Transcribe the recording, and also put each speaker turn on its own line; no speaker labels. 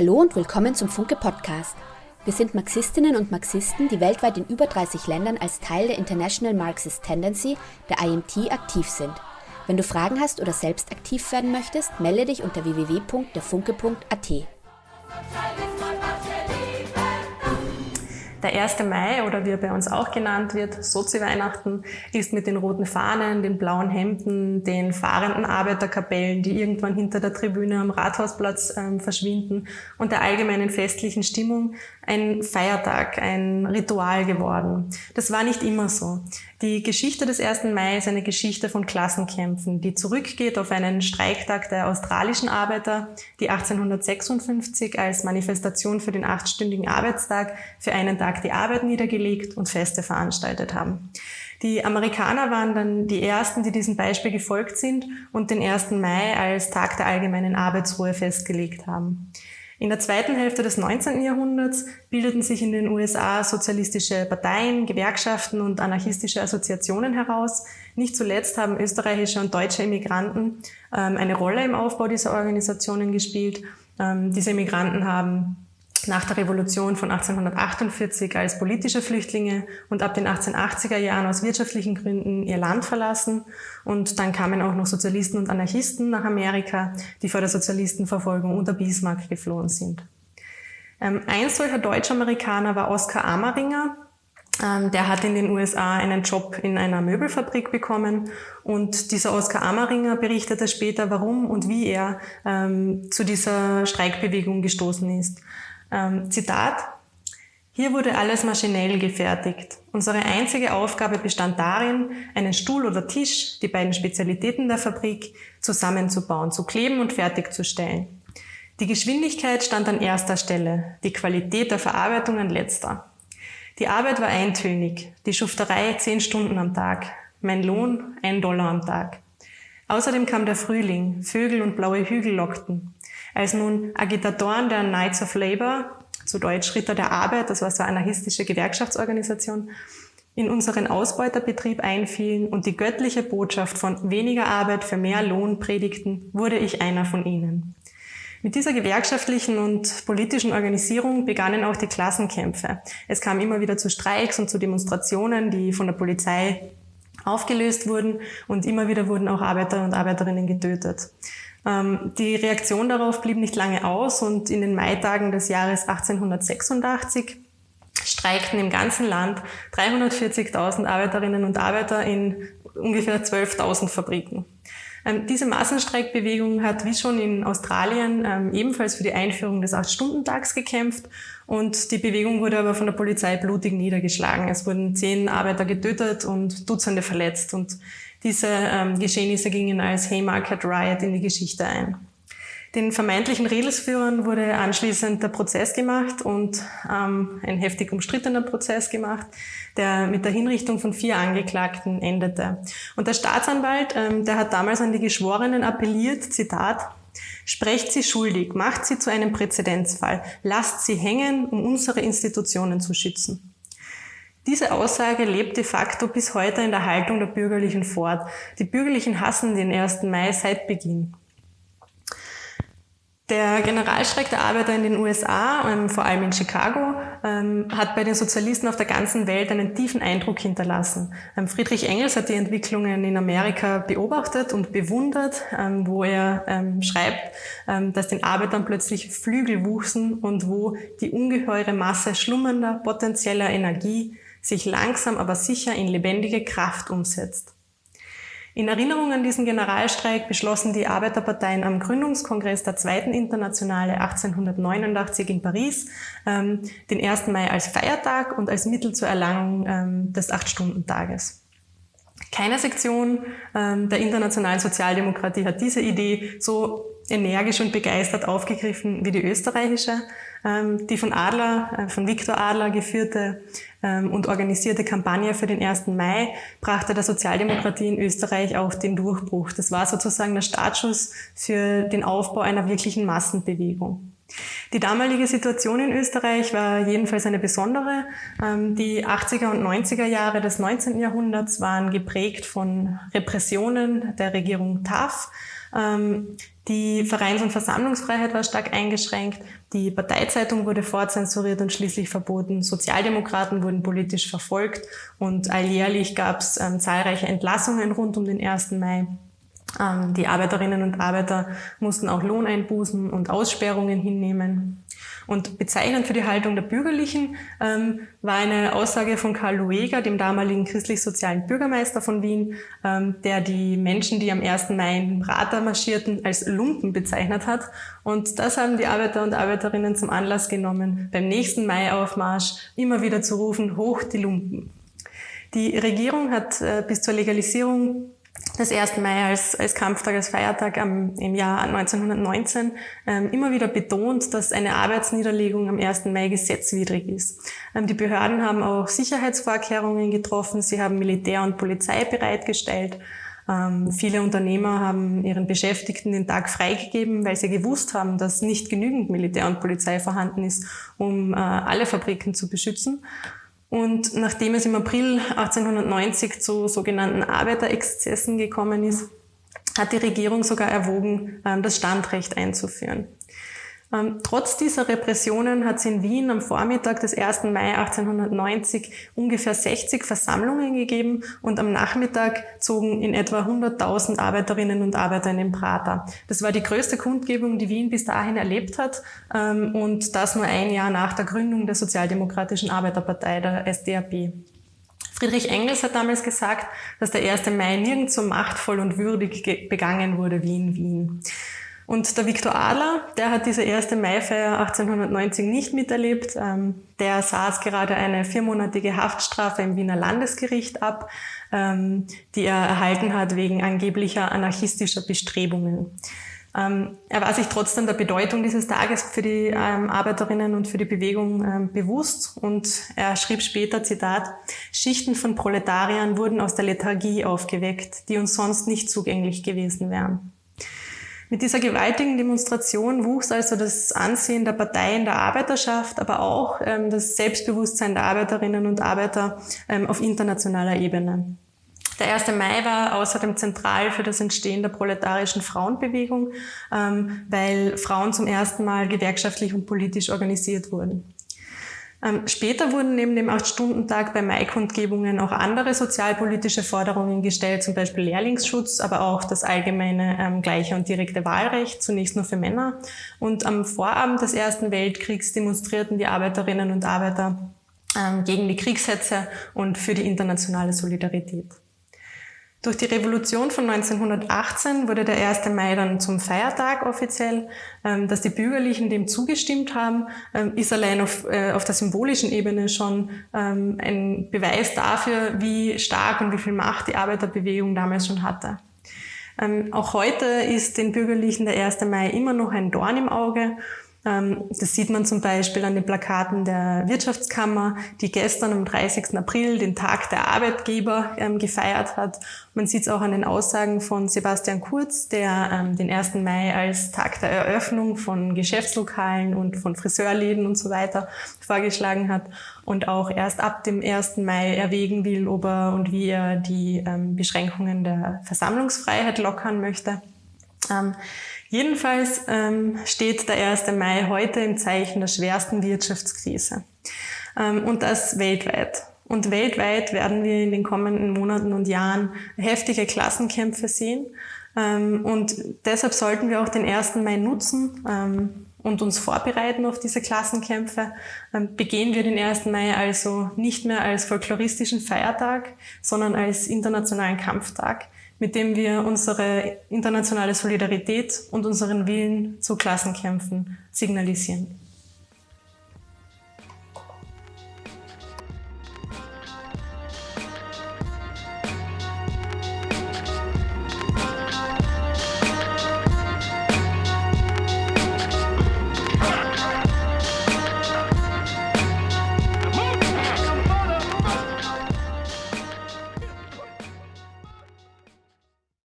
Hallo und willkommen zum Funke Podcast. Wir sind Marxistinnen und Marxisten, die weltweit in über 30 Ländern als Teil der International Marxist Tendency, der IMT, aktiv sind. Wenn du Fragen hast oder selbst aktiv werden möchtest, melde dich unter www.derfunke.at.
Der 1. Mai oder wie er bei uns auch genannt wird, Sozi-Weihnachten, ist mit den roten Fahnen, den blauen Hemden, den fahrenden Arbeiterkapellen, die irgendwann hinter der Tribüne am Rathausplatz ähm, verschwinden und der allgemeinen festlichen Stimmung ein Feiertag, ein Ritual geworden. Das war nicht immer so. Die Geschichte des 1. Mai ist eine Geschichte von Klassenkämpfen, die zurückgeht auf einen Streiktag der australischen Arbeiter, die 1856 als Manifestation für den achtstündigen Arbeitstag für einen Tag die Arbeit niedergelegt und Feste veranstaltet haben. Die Amerikaner waren dann die ersten, die diesem Beispiel gefolgt sind und den 1. Mai als Tag der allgemeinen Arbeitsruhe festgelegt haben. In der zweiten Hälfte des 19. Jahrhunderts bildeten sich in den USA sozialistische Parteien, Gewerkschaften und anarchistische Assoziationen heraus. Nicht zuletzt haben österreichische und deutsche Immigranten ähm, eine Rolle im Aufbau dieser Organisationen gespielt. Ähm, diese Immigranten haben nach der Revolution von 1848 als politische Flüchtlinge und ab den 1880er Jahren aus wirtschaftlichen Gründen ihr Land verlassen. Und dann kamen auch noch Sozialisten und Anarchisten nach Amerika, die vor der Sozialistenverfolgung unter Bismarck geflohen sind. Ähm, ein solcher Deutsch-Amerikaner war Oskar Amaringer. Ähm, der hat in den USA einen Job in einer Möbelfabrik bekommen und dieser Oskar Amaringer berichtete später, warum und wie er ähm, zu dieser Streikbewegung gestoßen ist. Ähm, Zitat. Hier wurde alles maschinell gefertigt. Unsere einzige Aufgabe bestand darin, einen Stuhl oder Tisch, die beiden Spezialitäten der Fabrik, zusammenzubauen, zu kleben und fertigzustellen. Die Geschwindigkeit stand an erster Stelle, die Qualität der Verarbeitung an letzter. Die Arbeit war eintönig, die Schufterei zehn Stunden am Tag, mein Lohn ein Dollar am Tag. Außerdem kam der Frühling, Vögel und blaue Hügel lockten. Als nun Agitatoren der Knights of Labour, zu Deutsch Ritter der Arbeit, das war so eine anarchistische Gewerkschaftsorganisation, in unseren Ausbeuterbetrieb einfielen und die göttliche Botschaft von weniger Arbeit für mehr Lohn predigten, wurde ich einer von ihnen. Mit dieser gewerkschaftlichen und politischen Organisierung begannen auch die Klassenkämpfe. Es kam immer wieder zu Streiks und zu Demonstrationen, die von der Polizei aufgelöst wurden und immer wieder wurden auch Arbeiter und Arbeiterinnen getötet. Ähm, die Reaktion darauf blieb nicht lange aus und in den Maitagen des Jahres 1886 streikten im ganzen Land 340.000 Arbeiterinnen und Arbeiter in ungefähr 12.000 Fabriken. Ähm, diese Massenstreikbewegung hat wie schon in Australien ähm, ebenfalls für die Einführung des Acht-Stunden-Tags gekämpft und die Bewegung wurde aber von der Polizei blutig niedergeschlagen. Es wurden zehn Arbeiter getötet und Dutzende verletzt und diese ähm, Geschehnisse gingen als Haymarket Riot in die Geschichte ein. Den vermeintlichen Redelsführern wurde anschließend der Prozess gemacht und ähm, ein heftig umstrittener Prozess gemacht, der mit der Hinrichtung von vier Angeklagten endete. Und der Staatsanwalt, ähm, der hat damals an die Geschworenen appelliert, Zitat, Sprecht sie schuldig, macht sie zu einem Präzedenzfall, lasst sie hängen, um unsere Institutionen zu schützen. Diese Aussage lebt de facto bis heute in der Haltung der Bürgerlichen fort. Die Bürgerlichen hassen den 1. Mai seit Beginn. Der Generalstreik der Arbeiter in den USA, ähm, vor allem in Chicago, ähm, hat bei den Sozialisten auf der ganzen Welt einen tiefen Eindruck hinterlassen. Ähm, Friedrich Engels hat die Entwicklungen in Amerika beobachtet und bewundert, wo er schreibt, dass den Arbeitern plötzlich Flügel wuchsen und wo die ungeheure Masse schlummernder potenzieller Energie sich langsam aber sicher in lebendige Kraft umsetzt. In Erinnerung an diesen Generalstreik beschlossen die Arbeiterparteien am Gründungskongress der Zweiten Internationale 1889 in Paris ähm, den 1. Mai als Feiertag und als Mittel zur Erlangung ähm, des Acht-Stunden-Tages. Keine Sektion ähm, der internationalen Sozialdemokratie hat diese Idee so energisch und begeistert aufgegriffen wie die österreichische. Ähm, die von Adler, äh, von Viktor Adler geführte ähm, und organisierte Kampagne für den 1. Mai brachte der Sozialdemokratie in Österreich auch den Durchbruch. Das war sozusagen der Startschuss für den Aufbau einer wirklichen Massenbewegung. Die damalige Situation in Österreich war jedenfalls eine besondere. Ähm, die 80er und 90er Jahre des 19. Jahrhunderts waren geprägt von Repressionen der Regierung TAF die Vereins- und Versammlungsfreiheit war stark eingeschränkt. Die Parteizeitung wurde fortzensuriert und schließlich verboten. Sozialdemokraten wurden politisch verfolgt und alljährlich gab es ähm, zahlreiche Entlassungen rund um den 1. Mai. Ähm, die Arbeiterinnen und Arbeiter mussten auch Lohneinbußen und Aussperrungen hinnehmen. Und bezeichnend für die Haltung der Bürgerlichen ähm, war eine Aussage von Karl Lueger, dem damaligen christlich-sozialen Bürgermeister von Wien, ähm, der die Menschen, die am 1. Mai in Prater marschierten, als Lumpen bezeichnet hat. Und das haben die Arbeiter und Arbeiterinnen zum Anlass genommen, beim nächsten Maiaufmarsch immer wieder zu rufen, hoch die Lumpen. Die Regierung hat äh, bis zur Legalisierung des 1. Mai als, als Kampftag, als Feiertag am, im Jahr 1919 ähm, immer wieder betont, dass eine Arbeitsniederlegung am 1. Mai gesetzwidrig ist. Ähm, die Behörden haben auch Sicherheitsvorkehrungen getroffen, sie haben Militär und Polizei bereitgestellt. Ähm, viele Unternehmer haben ihren Beschäftigten den Tag freigegeben, weil sie gewusst haben, dass nicht genügend Militär und Polizei vorhanden ist, um äh, alle Fabriken zu beschützen. Und nachdem es im April 1890 zu sogenannten Arbeiterexzessen gekommen ist, hat die Regierung sogar erwogen, ähm, das Standrecht einzuführen. Ähm, trotz dieser Repressionen hat es in Wien am Vormittag des 1. Mai 1890 ungefähr 60 Versammlungen gegeben und am Nachmittag zogen in etwa 100.000 Arbeiterinnen und Arbeiter in den Prater. Das war die größte Kundgebung, die Wien bis dahin erlebt hat ähm, und das nur ein Jahr nach der Gründung der Sozialdemokratischen Arbeiterpartei, der SDAP. Friedrich Engels hat damals gesagt, dass der 1. Mai nirgends so machtvoll und würdig begangen wurde wie in Wien. Und der Viktor Adler, der hat diese erste Maifeier 1890 nicht miterlebt. Ähm, der saß gerade eine viermonatige Haftstrafe im Wiener Landesgericht ab, ähm, die er erhalten hat wegen angeblicher anarchistischer Bestrebungen. Ähm, er war sich trotzdem der Bedeutung dieses Tages für die Arbeiterinnen und für die Bewegung bewusst und er schrieb später, Zitat, Schichten von Proletariern wurden aus der Lethargie aufgeweckt, die uns sonst nicht zugänglich gewesen wären. Mit dieser gewaltigen Demonstration wuchs also das Ansehen der Partei in der Arbeiterschaft, aber auch ähm, das Selbstbewusstsein der Arbeiterinnen und Arbeiter ähm, auf internationaler Ebene. Der 1. Mai war außerdem zentral für das Entstehen der proletarischen Frauenbewegung, ähm, weil Frauen zum ersten Mal gewerkschaftlich und politisch organisiert wurden. Ähm, später wurden neben dem Acht-Stunden-Tag bei Maikundgebungen auch andere sozialpolitische Forderungen gestellt, zum Beispiel Lehrlingsschutz, aber auch das allgemeine ähm, gleiche und direkte Wahlrecht, zunächst nur für Männer. Und am Vorabend des Ersten Weltkriegs demonstrierten die Arbeiterinnen und Arbeiter ähm, gegen die Kriegshetze und für die internationale Solidarität. Durch die Revolution von 1918 wurde der 1. Mai dann zum Feiertag offiziell. Ähm, dass die Bürgerlichen dem zugestimmt haben, ähm, ist allein auf, äh, auf der symbolischen Ebene schon ähm, ein Beweis dafür, wie stark und wie viel Macht die Arbeiterbewegung damals schon hatte. Auch heute ist den Bürgerlichen der 1. Mai immer noch ein Dorn im Auge das sieht man zum Beispiel an den Plakaten der Wirtschaftskammer, die gestern am 30. April den Tag der Arbeitgeber ähm, gefeiert hat. Man sieht es auch an den Aussagen von Sebastian Kurz, der ähm, den 1. Mai als Tag der Eröffnung von Geschäftslokalen und von Friseurläden und so weiter vorgeschlagen hat und auch erst ab dem 1. Mai erwägen will, ob er und wie er die Beschränkungen der Versammlungsfreiheit lockern möchte. Jedenfalls ähm, steht der 1. Mai heute im Zeichen der schwersten Wirtschaftskrise. Ähm, und das weltweit. Und weltweit werden wir in den kommenden Monaten und Jahren heftige Klassenkämpfe sehen. Ähm, und deshalb sollten wir auch den 1. Mai nutzen ähm, und uns vorbereiten auf diese Klassenkämpfe. Ähm, begehen wir den 1. Mai also nicht mehr als folkloristischen Feiertag, sondern als internationalen Kampftag mit dem wir unsere internationale Solidarität und unseren Willen zu Klassenkämpfen signalisieren.